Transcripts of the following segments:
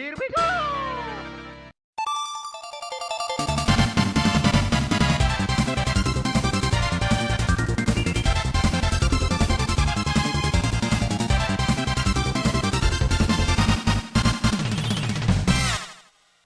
Here we go!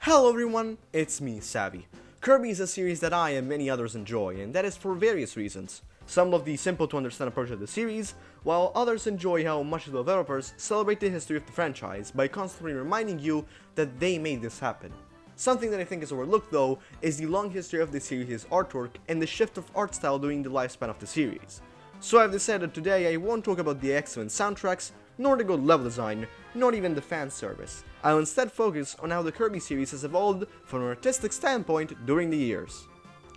Hello everyone, it's me, Savvy. Kirby is a series that I and many others enjoy, and that is for various reasons. Some love the simple to understand approach of the series, while others enjoy how much the developers celebrate the history of the franchise by constantly reminding you that they made this happen. Something that I think is overlooked though is the long history of the series' artwork and the shift of art style during the lifespan of the series. So I've decided today I won't talk about the excellent soundtracks, nor the good level design, not even the fan service. I'll instead focus on how the Kirby series has evolved from an artistic standpoint during the years.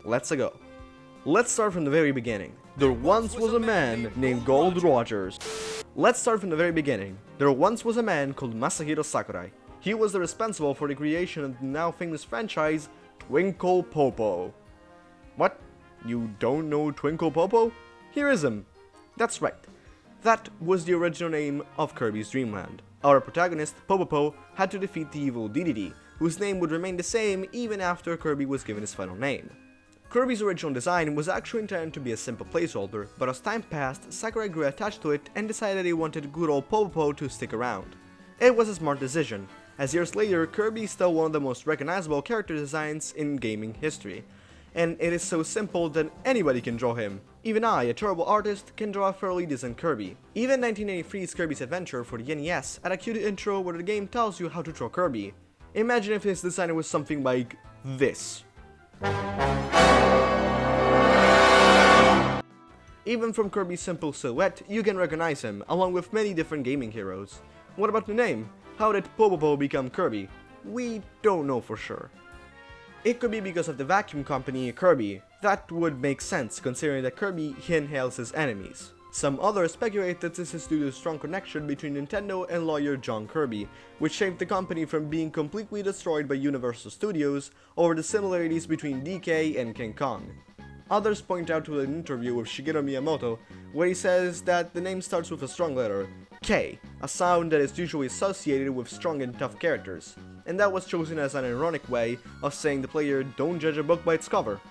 Let's go. Let's start from the very beginning. There once was a man named Gold Rogers. Let's start from the very beginning. There once was a man called Masahiro Sakurai. He was the responsible for the creation of the now famous franchise Twinkle Popo. What? You don't know Twinkle Popo? Here is him. That's right. That was the original name of Kirby's Dream Land. Our protagonist, Popopo, had to defeat the evil Dedede, whose name would remain the same even after Kirby was given his final name. Kirby's original design was actually intended to be a simple placeholder, but as time passed, Sakurai grew attached to it and decided he wanted good old Popopo to stick around. It was a smart decision, as years later, Kirby is still one of the most recognizable character designs in gaming history, and it is so simple that anybody can draw him. Even I, a terrible artist, can draw a fairly decent Kirby. Even 1983's Kirby's Adventure for the NES had a cute intro where the game tells you how to draw Kirby. Imagine if his design was something like this. Even from Kirby's simple silhouette, you can recognize him, along with many different gaming heroes. What about the name? How did Popopo become Kirby? We don't know for sure. It could be because of the vacuum company Kirby. That would make sense considering that Kirby inhales his enemies. Some others speculate that this is due to a strong connection between Nintendo and lawyer John Kirby, which saved the company from being completely destroyed by Universal Studios over the similarities between DK and King Kong. Others point out to an interview with Shigeru Miyamoto, where he says that the name starts with a strong letter, K, a sound that is usually associated with strong and tough characters, and that was chosen as an ironic way of saying the player don't judge a book by its cover.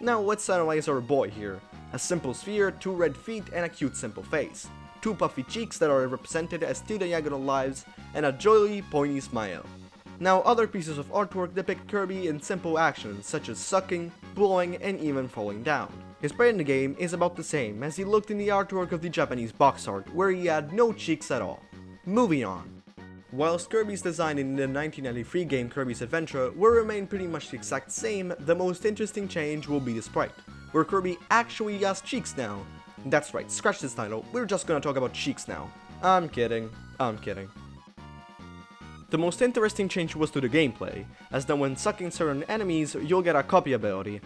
Now let's analyze our boy here. A simple sphere, two red feet, and a cute simple face. Two puffy cheeks that are represented as two diagonal lives, and a jolly, pointy smile. Now other pieces of artwork depict Kirby in simple actions such as sucking, blowing, and even falling down. His brain in the game is about the same as he looked in the artwork of the Japanese box art, where he had no cheeks at all. Moving on. Whilst Kirby's design in the 1993 game Kirby's Adventure will remain pretty much the exact same, the most interesting change will be the sprite, where Kirby actually has cheeks now. That's right, scratch this title, we're just gonna talk about cheeks now. I'm kidding, I'm kidding. The most interesting change was to the gameplay, as that when sucking certain enemies, you'll get a copy ability.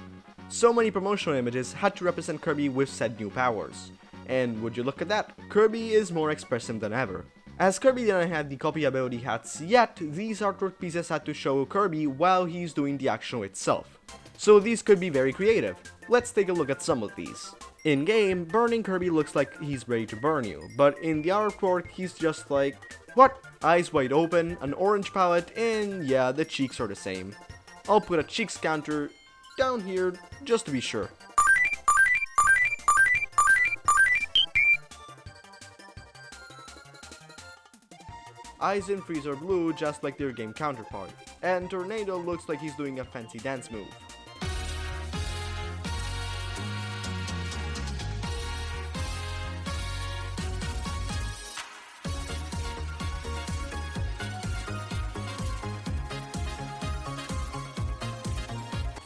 So many promotional images had to represent Kirby with said new powers. And would you look at that, Kirby is more expressive than ever. As Kirby didn't have the copy ability hats yet, these artwork pieces had to show Kirby while he's doing the action itself. So these could be very creative. Let's take a look at some of these. In-game, burning Kirby looks like he's ready to burn you, but in the artwork he's just like, what? Eyes wide open, an orange palette, and yeah, the cheeks are the same. I'll put a cheeks counter down here, just to be sure. Eyes in Freeze are blue just like their game counterpart, and Tornado looks like he's doing a fancy dance move.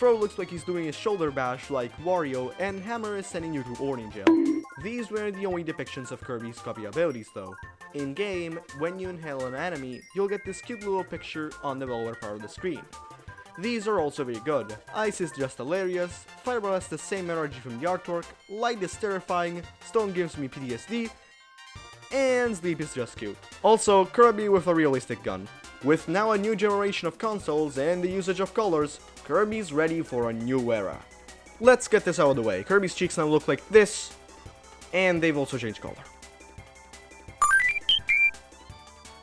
Looks like he's doing a shoulder bash like Wario, and Hammer is sending you to Orange Jail. These were the only depictions of Kirby's copy abilities though. In-game, when you inhale an enemy, you'll get this cute little picture on the lower part of the screen. These are also very good. Ice is just hilarious, Fireball has the same energy from the artwork, Light is terrifying, Stone gives me PTSD, and Sleep is just cute. Also, Kirby with a realistic gun. With now a new generation of consoles and the usage of colors, Kirby's ready for a new era. Let's get this out of the way. Kirby's cheeks now look like this, and they've also changed color.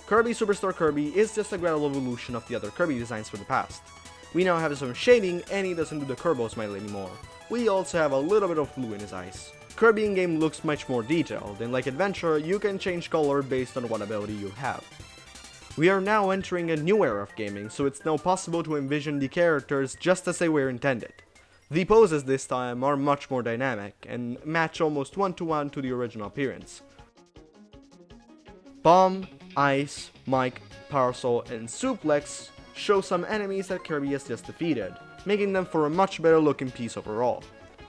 Kirby Superstar Kirby is just a gradual evolution of the other Kirby designs from the past. We now have some shading and he doesn't do the Kerbo smile anymore. We also have a little bit of blue in his eyes. Kirby in-game looks much more detailed, and like Adventure, you can change color based on what ability you have. We are now entering a new era of gaming, so it's now possible to envision the characters just as they were intended. The poses this time are much more dynamic, and match almost one-to-one -to, -one to the original appearance. Bomb, Ice, Mike, Parasol, and Suplex show some enemies that Kirby has just defeated, making them for a much better looking piece overall.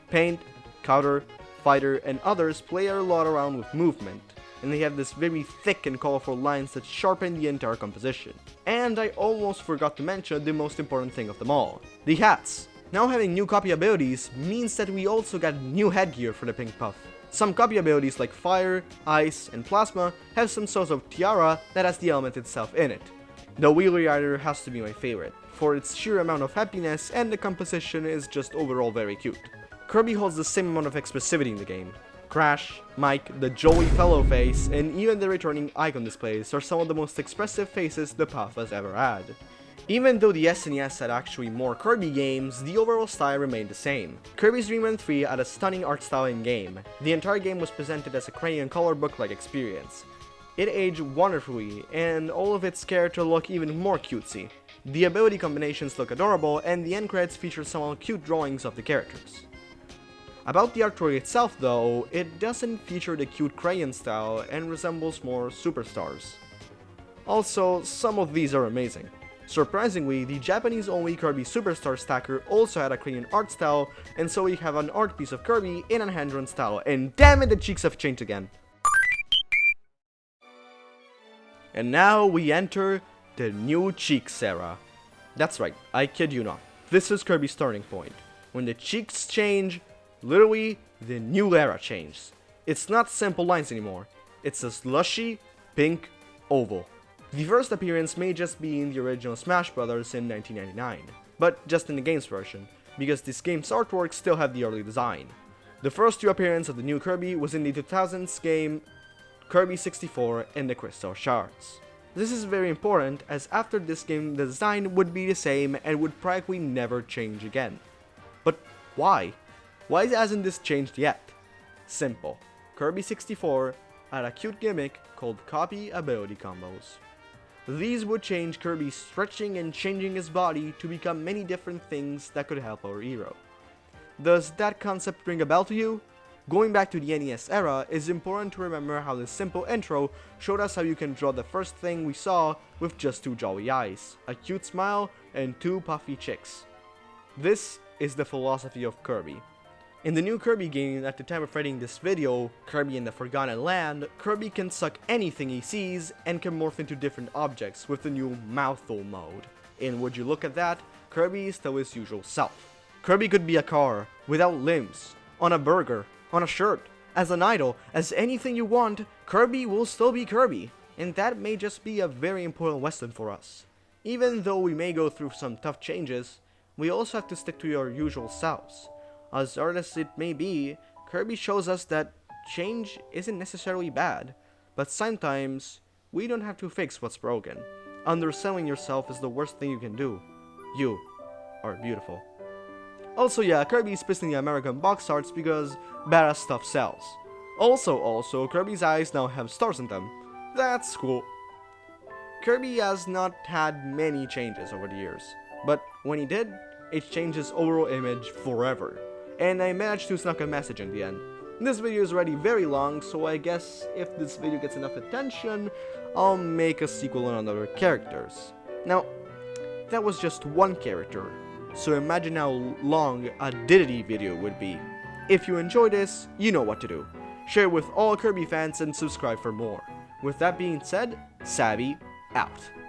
Paint, Counter, Fighter, and others play a lot around with movement, and they have this very thick and colorful lines that sharpen the entire composition. And I almost forgot to mention the most important thing of them all, the hats. Now having new copy abilities means that we also got new headgear for the Pink Puff. Some copy abilities like Fire, Ice, and Plasma have some sort of tiara that has the element itself in it. The Wheelie Rider has to be my favorite, for its sheer amount of happiness and the composition is just overall very cute. Kirby holds the same amount of expressivity in the game. Crash, Mike, the Joey Fellow face, and even the returning icon displays are some of the most expressive faces the Puff has ever had. Even though the SNES had actually more Kirby games, the overall style remained the same. Kirby's Dream Land 3 had a stunning art style in-game. The entire game was presented as a crayon color book-like experience. It aged wonderfully, and all of its characters look even more cutesy. The ability combinations look adorable, and the end credits feature some cute drawings of the characters. About the artwork itself though, it doesn't feature the cute crayon style and resembles more superstars. Also, some of these are amazing. Surprisingly, the Japanese-only Kirby Superstar Stacker also had a crayon art style, and so we have an art piece of Kirby in a hand-drawn style, and damn it, the cheeks have changed again. And now we enter the new cheeks era. That's right, I kid you not. This is Kirby's turning point. When the cheeks change, Literally, the new era changed. It's not simple lines anymore. It's a slushy, pink oval. The first appearance may just be in the original Smash Bros. in 1999, but just in the game's version, because this game's artwork still had the early design. The first two appearances of the new Kirby was in the 2000s game Kirby 64 and the Crystal Shards. This is very important as after this game the design would be the same and would practically never change again. But why? Why hasn't this changed yet? Simple. Kirby 64 had a cute gimmick called copy ability combos. These would change Kirby stretching and changing his body to become many different things that could help our hero. Does that concept ring a bell to you? Going back to the NES era, it's important to remember how this simple intro showed us how you can draw the first thing we saw with just two jolly eyes, a cute smile, and two puffy cheeks. This is the philosophy of Kirby. In the new Kirby game, at the time of writing this video, Kirby in the Forgotten Land, Kirby can suck anything he sees and can morph into different objects with the new Mouthful mode. And would you look at that, Kirby is still his usual self. Kirby could be a car, without limbs, on a burger, on a shirt, as an idol, as anything you want, Kirby will still be Kirby. And that may just be a very important lesson for us. Even though we may go through some tough changes, we also have to stick to your usual selves. As hard as it may be, Kirby shows us that change isn't necessarily bad, but sometimes we don't have to fix what's broken. Underselling yourself is the worst thing you can do. You are beautiful. Also yeah, Kirby is pissing the American box arts because badass stuff sells. Also, also, Kirby's eyes now have stars in them. That's cool. Kirby has not had many changes over the years, but when he did, it changed his overall image forever and I managed to snuck a message in the end. This video is already very long, so I guess if this video gets enough attention, I'll make a sequel on other characters. Now, that was just one character, so imagine how long a Diddy video would be. If you enjoy this, you know what to do. Share with all Kirby fans and subscribe for more. With that being said, Savvy out.